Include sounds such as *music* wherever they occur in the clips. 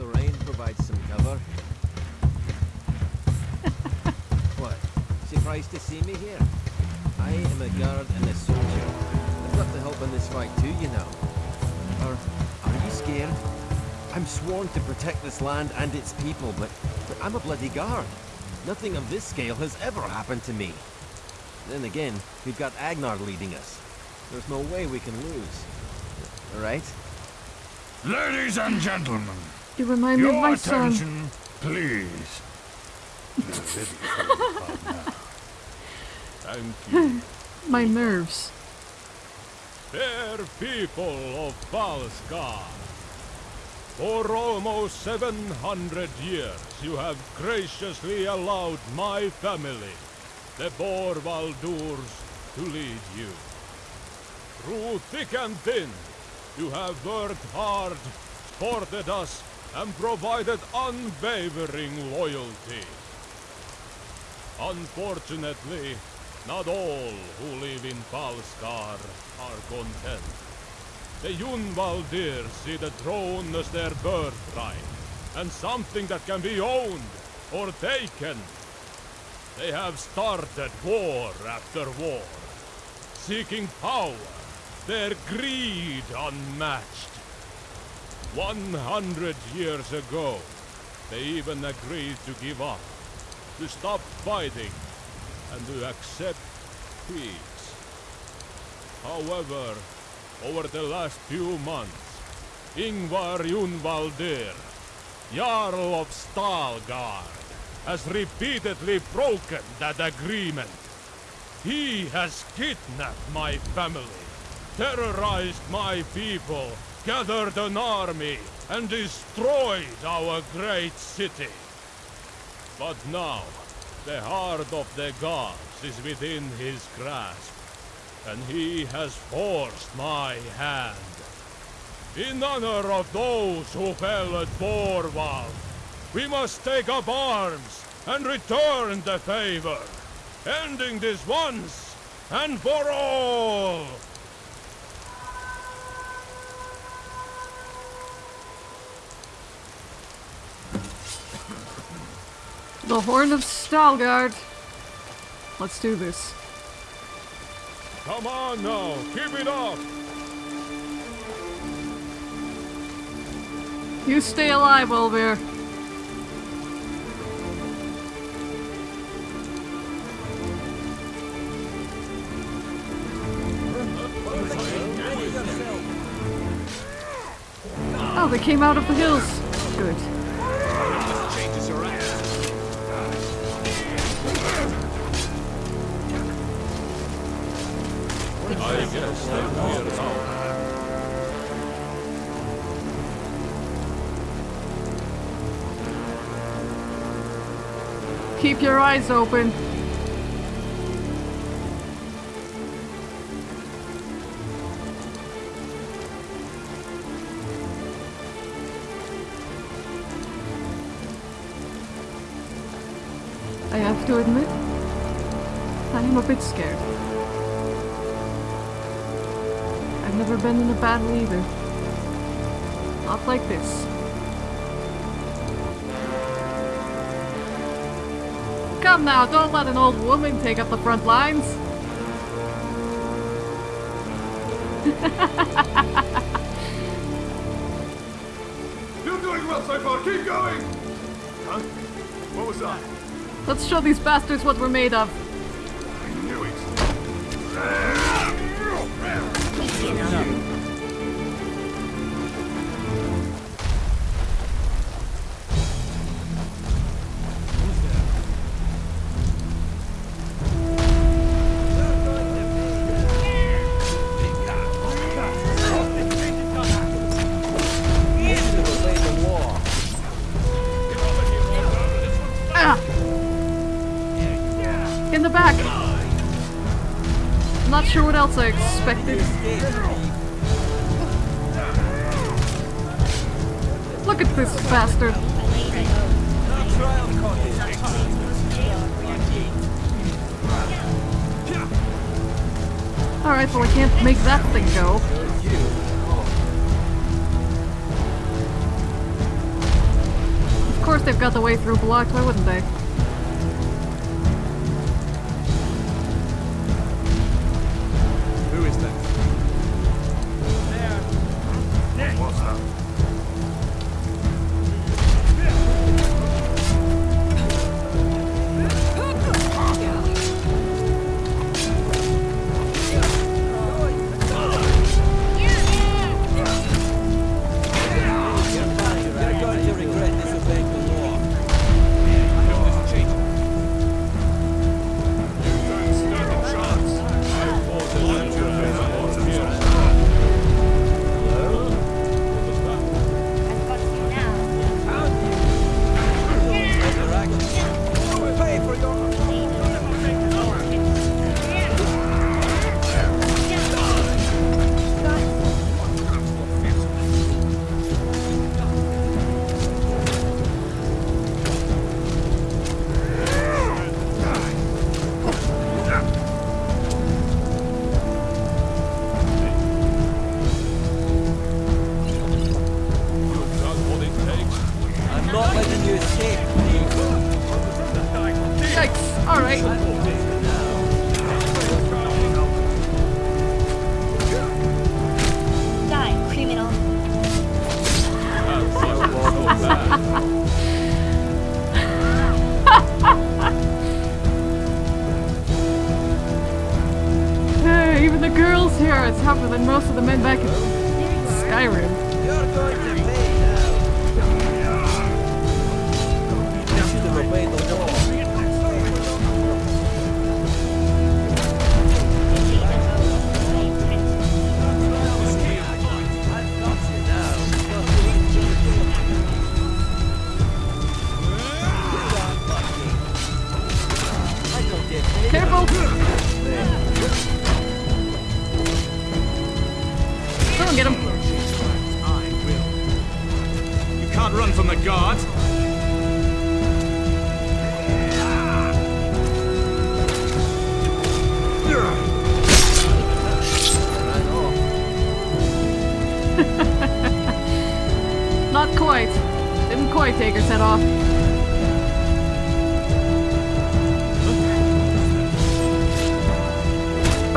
the rain provides some cover. *laughs* what? Surprised to see me here? I am a guard and a soldier. I've got to help in this fight too, you know. Or are you scared? I'm sworn to protect this land and its people, but, but I'm a bloody guard. Nothing of this scale has ever happened to me. Then again, we've got Agnar leading us. There's no way we can lose. Right? Ladies and gentlemen, You remind me of your my son. attention, please. *laughs* Thank you. *laughs* My nerves. Fair people of Falskar. For almost 700 years you have graciously allowed my family, the Borvaldurs, to lead you. Through thick and thin, you have worked hard, supported us, and provided unwavering loyalty. Unfortunately, not all who live in Falskar are content. The Yunvaldir see the throne as their birthright, and something that can be owned or taken. They have started war after war, seeking power, their greed unmatched. One hundred years ago, they even agreed to give up, to stop fighting, and to accept peace. However, over the last few months, Ingvar Junvaldir, Jarl of Stalgard, has repeatedly broken that agreement. He has kidnapped my family, terrorized my people, gathered an army, and destroyed our great city. But now, the heart of the gods is within his grasp, and he has forced my hand. In honor of those who fell at Borval, we must take up arms and return the favor, ending this once and for all! The Horn of Stalgard. Let's do this. Come on now, keep it up! You stay alive, Olvir. Oh, they came out of the hills. Good. Keep your eyes open. I have to admit, I am a bit scared. Never been in a battle either. Not like this. Come now, don't let an old woman take up the front lines. *laughs* You're doing well so far. Keep going. Huh? What was that? Let's show these bastards what we're made of. Expected. Look at this bastard. Alright, well I can't make that thing go. Of course they've got the way through blocked, why wouldn't they? Mostra.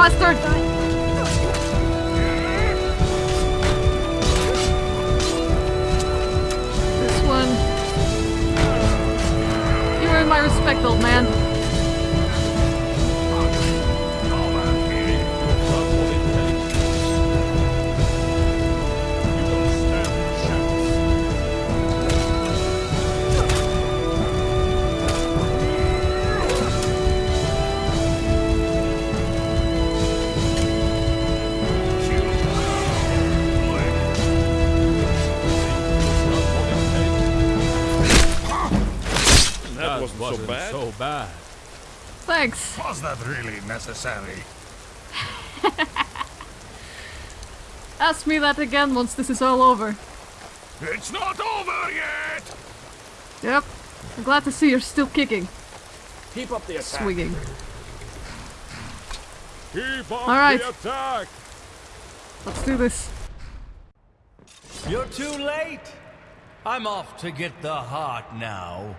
Bastard! This one. You earn my respect, old man. Thanks. Was that really necessary? *laughs* Ask me that again once this is all over. It's not over yet! Yep. I'm glad to see you're still kicking, Keep up the attack. swinging. Keep up All right. the attack! Let's do this. You're too late. I'm off to get the heart now.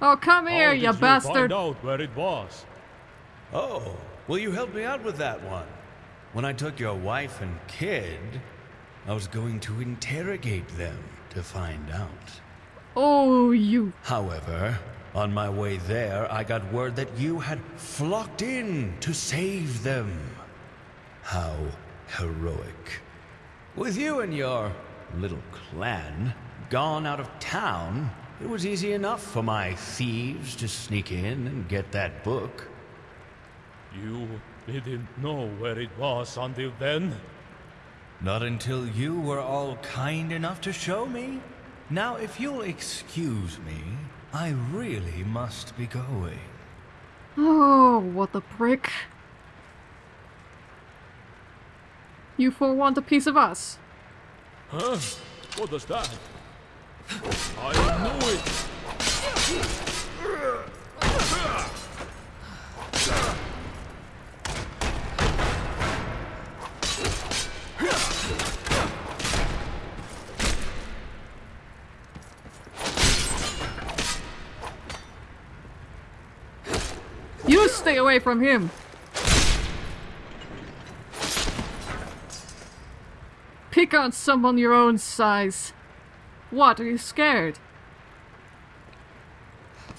Oh, come here, How you did bastard. find out where it was? Oh, will you help me out with that one? When I took your wife and kid, I was going to interrogate them to find out. Oh, you. However, on my way there, I got word that you had flocked in to save them. How heroic. With you and your little clan gone out of town, it was easy enough for my thieves to sneak in and get that book. You didn't know where it was until then? Not until you were all kind enough to show me. Now, if you'll excuse me, I really must be going. Oh, what a prick. You four want a piece of us. Huh? What does that? I know it! You stay away from him! Pick on someone your own size. What, are you scared?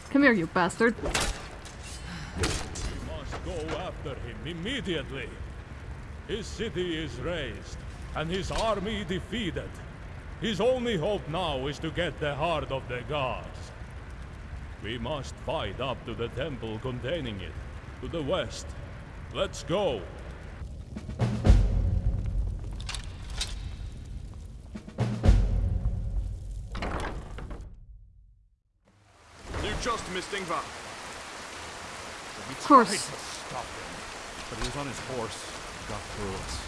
Come here, you bastard. Must go after him immediately. His city is razed, and his army defeated. His only hope now is to get the heart of the gods. We must fight up to the temple containing it, to the west. Let's go. You just missed Ingvar. Of course. Stop him. But he was on his horse. Got through us.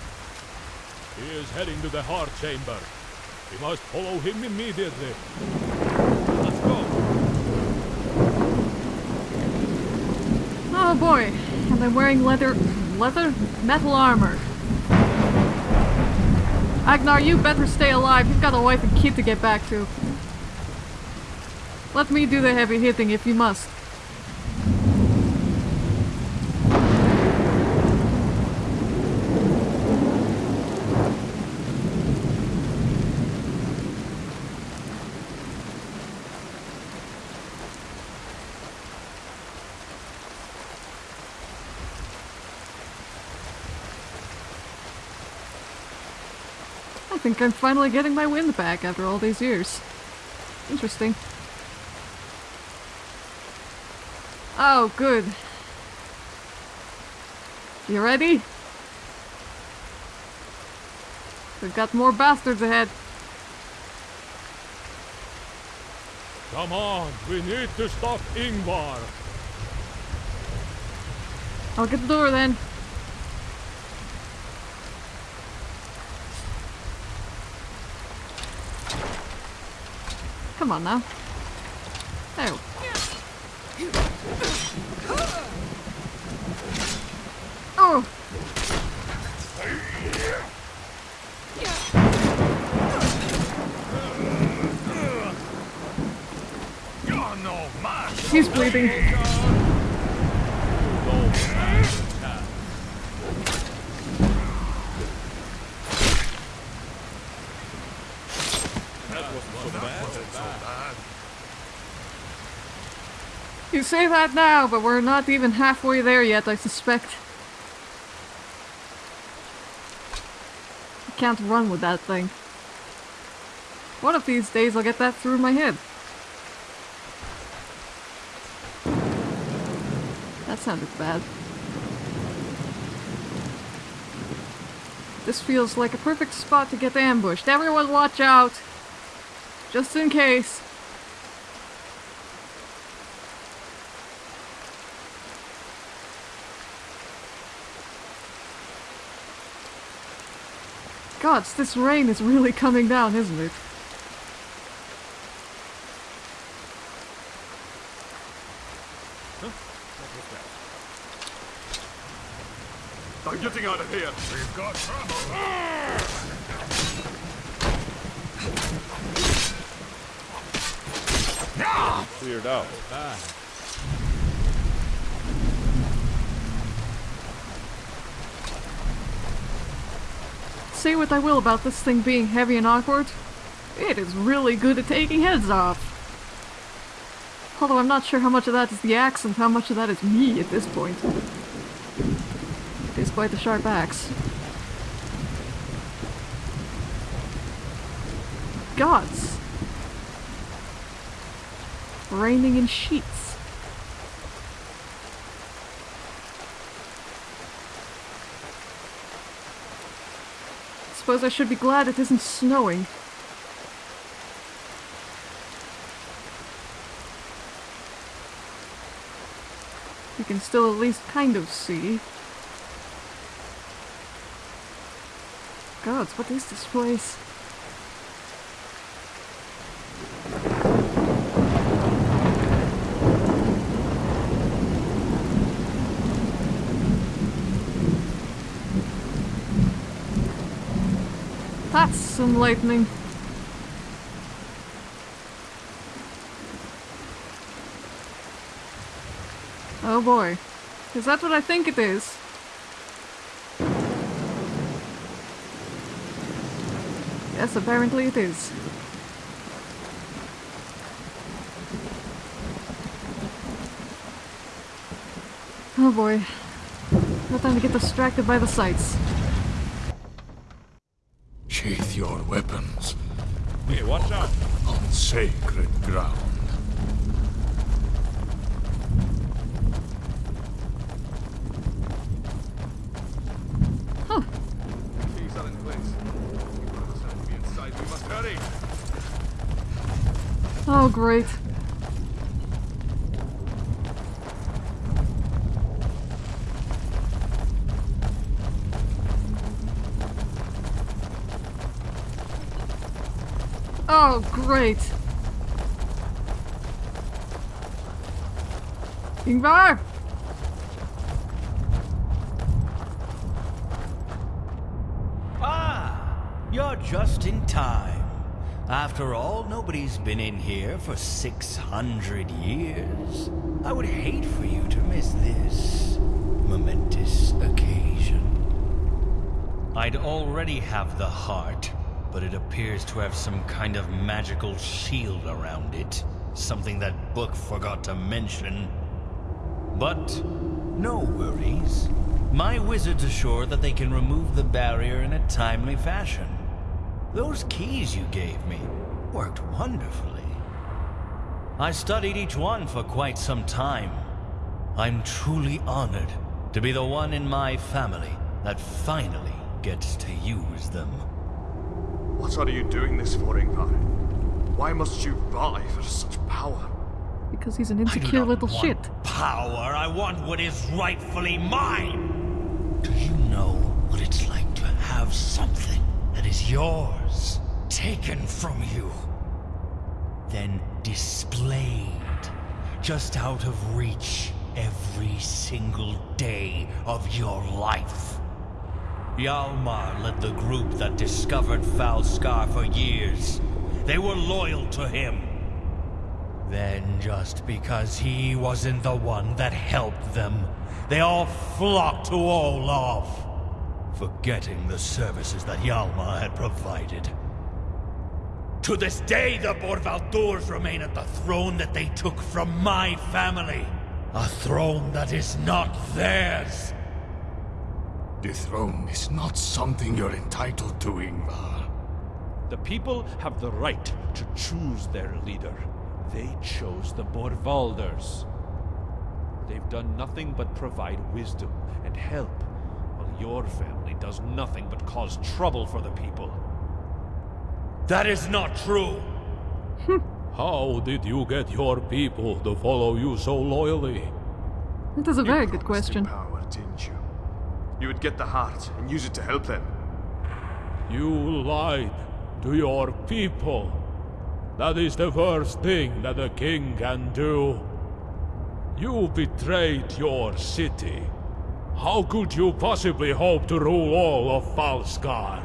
He is heading to the heart chamber. We must follow him immediately. Let's go. Oh boy, and I'm wearing leather, leather? Metal armor. Agnar, you better stay alive. You've got a wife and kid to get back to. Let me do the heavy hitting if you must. I think I'm finally getting my wind back after all these years. Interesting. Oh, good. You ready? We've got more bastards ahead. Come on, we need to stop Ingvar. I'll get the door then. Come on now. Oh. Oh! You're no attack. You say that now, but we're not even halfway there yet, I suspect. I can't run with that thing. One of these days I'll get that through my head. That sounded bad. This feels like a perfect spot to get ambushed. Everyone watch out! Just in case. Gods, this rain is really coming down, isn't it? I'm getting out of here. We've got trouble. Cleared out. Say what I will about this thing being heavy and awkward, it is really good at taking heads off. Although I'm not sure how much of that is the axe and how much of that is me at this point. It is quite the sharp axe. Gods! Raining in sheets. Suppose I should be glad it isn't snowing. Can still at least kind of see. Gods, what is this place? That's some Oh boy. Is that what I think it is? Yes, apparently it is. Oh boy. No time to get distracted by the sights. Sheath your weapons Hey, watch out! on sacred ground. Keys are in place. Keep one of us have to be inside. We must hurry. Oh, great. Oh, great. Ingvar! Ah, you're just in time. After all, nobody's been in here for 600 years. I would hate for you to miss this momentous occasion. I'd already have the heart, but it appears to have some kind of magical shield around it. Something that book forgot to mention. But no worries. My wizards assure that they can remove the barrier in a timely fashion. Those keys you gave me worked wonderfully. I studied each one for quite some time. I'm truly honored to be the one in my family that finally gets to use them. What are you doing this for, Ingvar? Why must you vie for such power? Because he's an I do insecure not little want shit. Power. I want what is rightfully mine. Do you know what it's like to have something that is yours taken from you, then displayed just out of reach every single day of your life? Hjalmar led the group that discovered Falskar for years. They were loyal to him. Then, just because he wasn't the one that helped them, they all flocked to Olaf, forgetting the services that Hjalmar had provided. To this day, the Borvaldurs remain at the throne that they took from my family. A throne that is not theirs. The throne is not something you're entitled to, Ingvar. The people have the right to choose their leader. They chose the Borvaldurs. They've done nothing but provide wisdom and help, while your family does nothing but cause trouble for the people. That is not true. Hmm. How did you get your people to follow you so loyally? That is a very You good question. Power, didn't you? You would get the heart and use it to help them. You lied to your people. That is the worst thing that a king can do. You betrayed your city. How could you possibly hope to rule all of Falskar?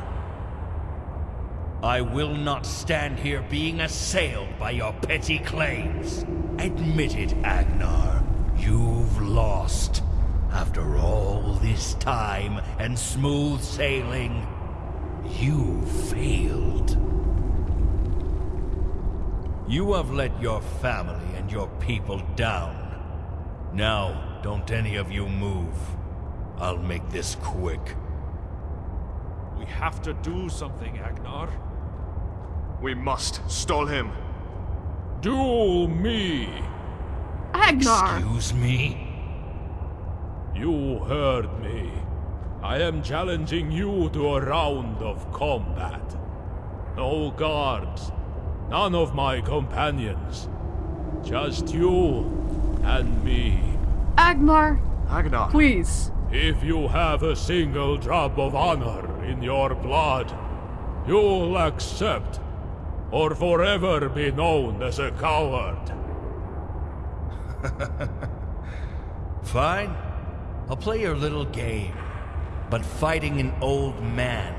I will not stand here being assailed by your petty claims. Admit it, Agnar. You've lost. After all this time and smooth sailing, you failed. You have let your family and your people down. Now, don't any of you move. I'll make this quick. We have to do something, Agnar. We must stall him. Duel me! Agnar! Excuse me? You heard me. I am challenging you to a round of combat. No guards, none of my companions. Just you and me. Agnar! Agnar. Please. If you have a single drop of honor in your blood, you'll accept or forever be known as a coward. *laughs* Fine. I'll play your little game. But fighting an old man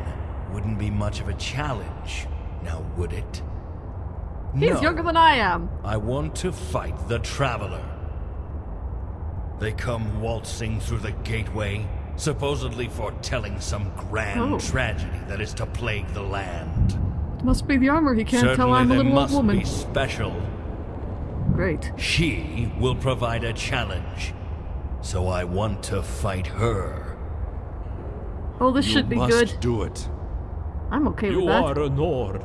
wouldn't be much of a challenge, now would it? He's no. younger than I am. I want to fight the Traveler. They come waltzing through the gateway, supposedly foretelling some grand Oh. tragedy that is to plague the land. It must be the armor. He can't Certainly tell I'm a little old must woman. be special. Great. She will provide a challenge, so I want to fight her. Oh, this You should be must good. do it. I'm okay You with that. You are a Nord,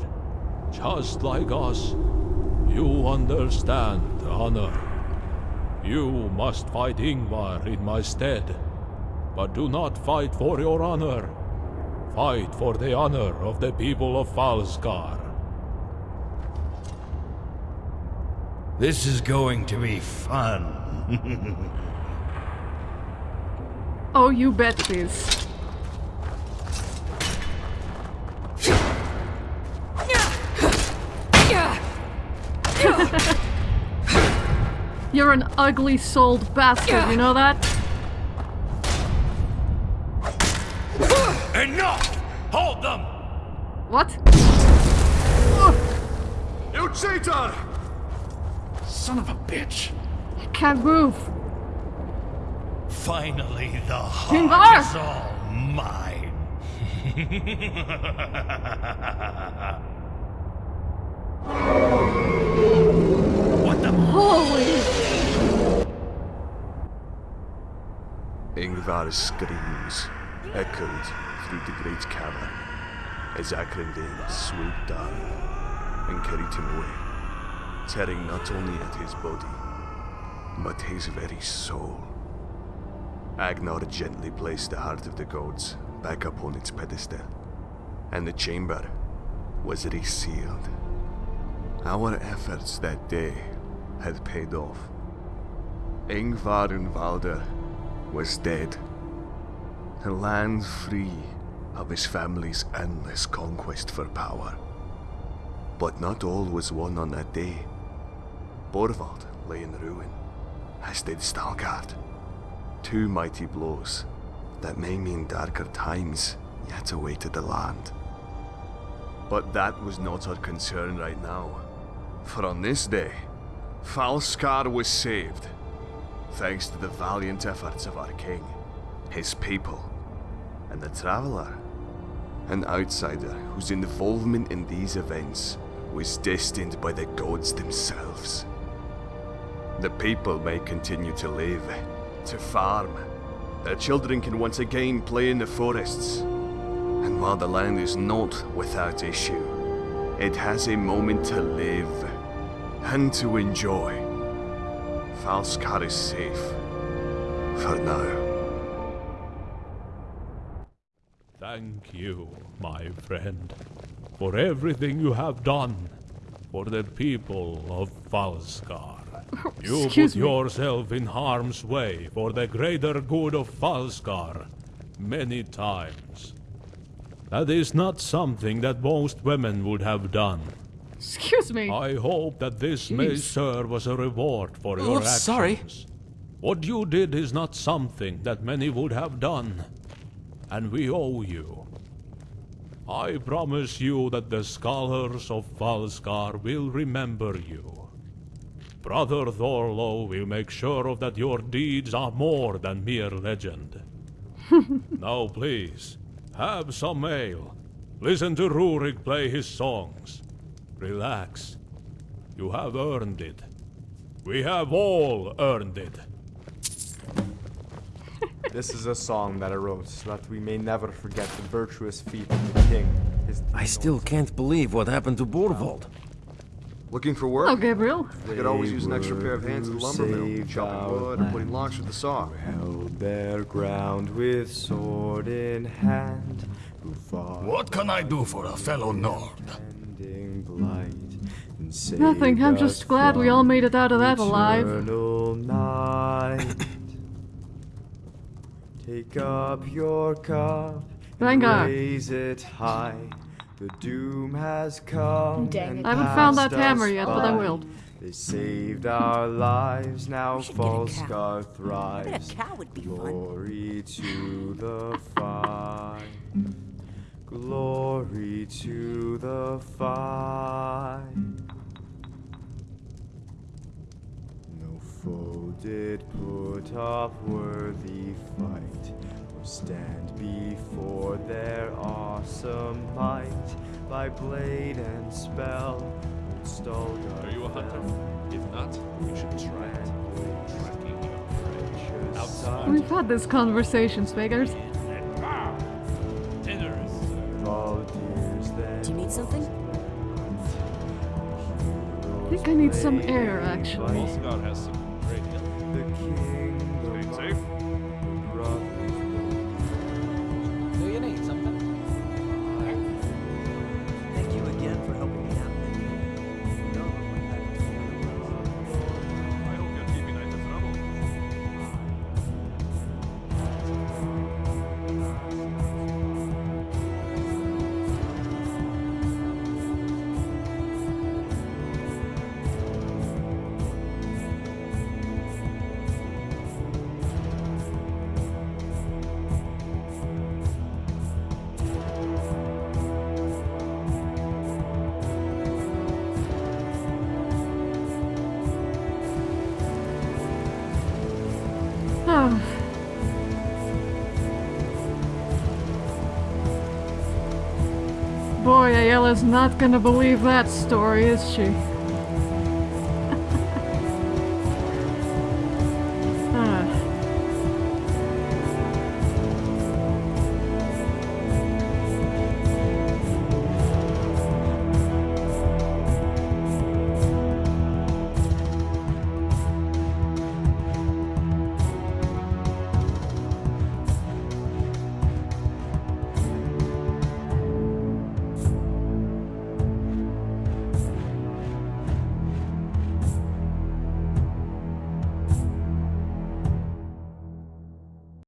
just like us. You understand honor. You must fight Ingvar in my stead, but do not fight for your honor. Fight for the honor of the people of Falskar. This is going to be fun. *laughs* Oh, you bet it is. You're an ugly souled bastard, you know that? Enough! Hold them! What? You cheater! Son of a bitch! I can't move. Finally, the heart is all mine. *laughs* what the? Holy! Ingvar's screams echoed through the great cavern as Akrendale swooped down and carried him away, tearing not only at his body, but his very soul. Agnar gently placed the heart of the gods back upon its pedestal, and the chamber was resealed. Our efforts that day had paid off. Ingvar Unvalder was dead. The land free of his family's endless conquest for power. But not all was won on that day. Borvald lay in ruin, as did Stalgard. Two mighty blows that may mean darker times yet awaited the land. But that was not our concern right now. For on this day, Falskar was saved thanks to the valiant efforts of our king, his people, and the traveler, an outsider whose involvement in these events was destined by the gods themselves. The people may continue to live, to farm. Their children can once again play in the forests. And while the land is not without issue, it has a moment to live and to enjoy. Falskar is safe. For now. Thank you, my friend, for everything you have done for the people of Falskar. Oh, you Excuse put me. yourself in harm's way for the greater good of Falskar many times. That is not something that most women would have done. Excuse me. I hope that this may serve as a reward for your actions. sorry. What you did is not something that many would have done, and we owe you. I promise you that the scholars of Falskar will remember you. Brother Thorlo will make sure of that your deeds are more than mere legend. *laughs* now please, have some ale. Listen to Rurik play his songs. Relax. You have earned it. We have all earned it. *laughs* This is a song that I wrote so that we may never forget the virtuous feet of the king. His I still can't believe what happened to Borvald. Looking for work? Oh, Gabriel. I could always use an extra pair of hands at the who lumber mill, chopping wood or putting logs with the saw. held their ground with sword in hand, who What can I do for a fellow Nord? Nothing, I'm just glad we all made it out of that alive. eternal night. Take up your cup and raise it high. The doom has come. Dang it. I haven't found that hammer yet, but I will. They saved our lives, now should get a cow. Falskar I bet thrives. a cow would be fun. Glory to the fight. Glory to the fight. No foe did put up worthy fight, or stand before their awesome might, by blade and spell, old Stalgar Are you a hunter? If not, we should try it. Tracking your precious. We've had this conversation, Spagers. Need something? I think I need some air, actually. Ayala's not gonna believe that story, is she?